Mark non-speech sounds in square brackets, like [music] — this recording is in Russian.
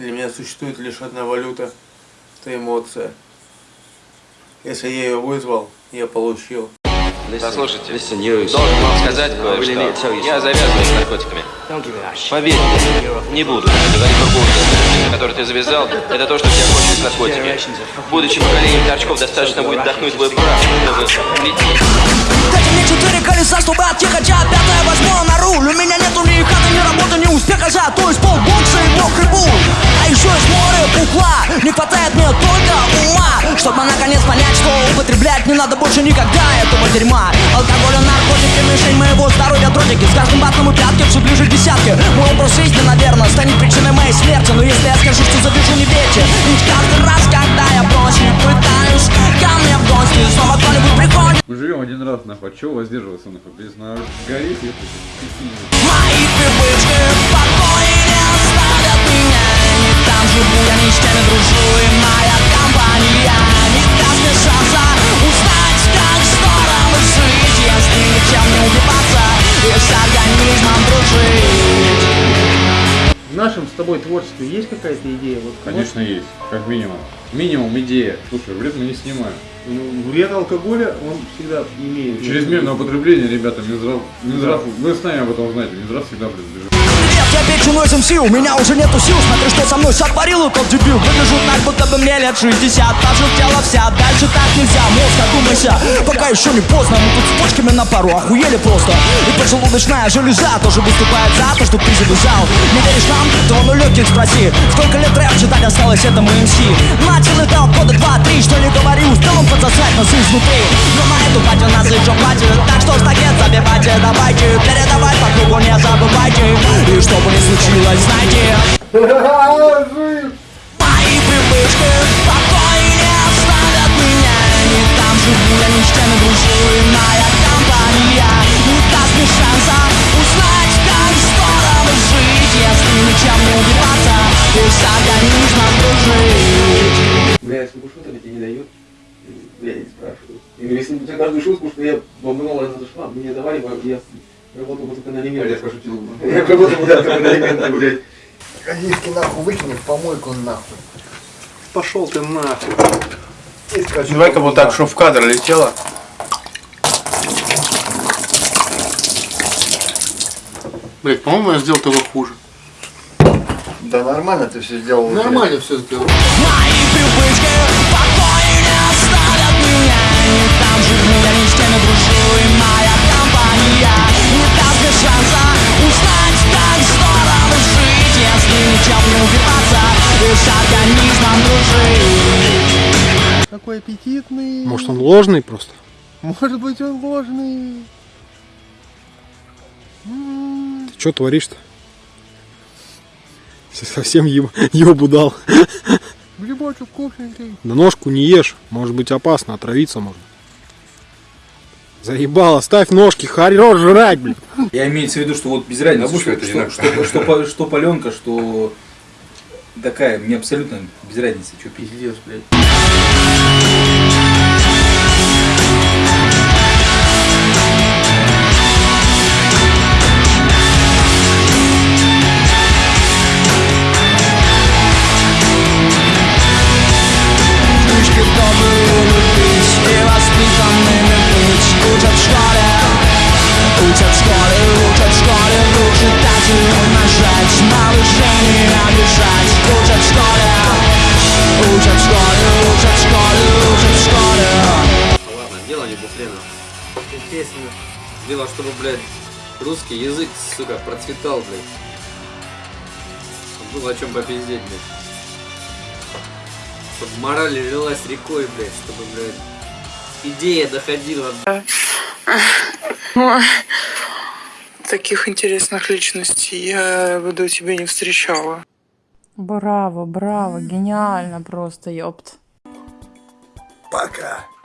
Для меня существует лишь одна валюта. Это эмоция. Если я ее вызвал, я получил. Послушайте, должен вам сказать кое-что. Я завязываю с наркотиками. Поверь мне, не буду говорить другую историю, которую ты завязал, это то, что тебя кончили с наркотиками. Будучи поколением торчков, достаточно будет вдохнуть твой прах, чтобы лететь. Дайте мне четыре колеса, чтобы отъехать, а пятое возьму на наконец понять, что употреблять не надо больше никогда этого дерьма. Алкоголь и наркотики, мишень моего здоровья дротики. С каждым батом и пятки все ближе к десятке. Мой образ жизни, наверное, станет причиной моей смерти. Но если я скажу, что завяжу, не верьте. Ведь каждый раз, когда я бросил, пытаюсь Ко мне в гости снова кто-нибудь приходит. Мы живем один раз, нахуй, от чего воздерживаться, нахуй, без на гореть, это Мои привычки с организмом дружить В нашем с тобой творчестве есть какая-то идея? Вот, Конечно, есть, как минимум. Минимум идея. Слушай, вред мы не снимаем. Ну, вред алкоголя, он всегда имеет. Чрезмерное употребление, ребята, Минздрав, Минздрав, вы сами об этом знаете, Минздрав всегда принадлежит. Я печеной СМС, у меня уже нету сил. Смотри, что со мной. Сотворил этот дебил. Выгляжу так, будто бы мне лет 60 Пожелтела вся, дальше так нельзя. Мозг, одумайся, пока еще не поздно. Мы тут с почками на пару, охуели просто. И поджелудочная железа тоже выступает за то, что ты завязал Не веришь нам? То ну легких спроси. Сколько лет рэп читать осталось этому МС. Начал это года два-три, что не говори Успел он подсосать нас изнутри Но на эту хватит Так что стакет забивайте, давайте Передавать по кругу не забывайте И что бы ни случилось, знайте Мои привычки в покое не оставят меня Не там живу, я ни с кем не дружу И моя компания не даст мне шанса Узнать, как здорово жить. Если ничем не убиваться И с организмом дружить. Бля, если шуток тебе не дают, я не спрашиваю. Я говорю, если у тебя каждую шутку, что я бомбанула, она зашла, мне давали, я работал бы только на элементы. Я пошутил. [laughs] Я работал бы да, только на элементы, блядь. Оливки нахуй выкини в помойку нахуй. Пошел ты нахуй. И Давай-ка вот так, чтобы в кадр летело. Блять, по-моему, я сделал того хуже. Да нормально ты все сделал. Нормально все сделал. Какой аппетитный. Может он ложный просто? Может быть, он ложный. Ты что творишь-то? Совсем еб... ебу дал. Грибочек вкусненький. Да ножку не ешь, может быть опасно, отравиться можно. Заебал, оставь ножки, хорош жрать, блин. Я имеется в виду, что вот без разницы, что, что, что, что, по- что паленка, что такая, мне абсолютно без разницы, что пить. Пиздец, блядь. Буфлена. Дело, чтобы, блядь, русский язык, сука, процветал, блядь. Было о чем попиздеть, блядь. Чтобы мораль лилась рекой, блядь, чтобы, блядь, идея доходила. Ой, Таких интересных личностей я до тебя не встречала. Браво, браво, гениально просто, ёпт. Пока.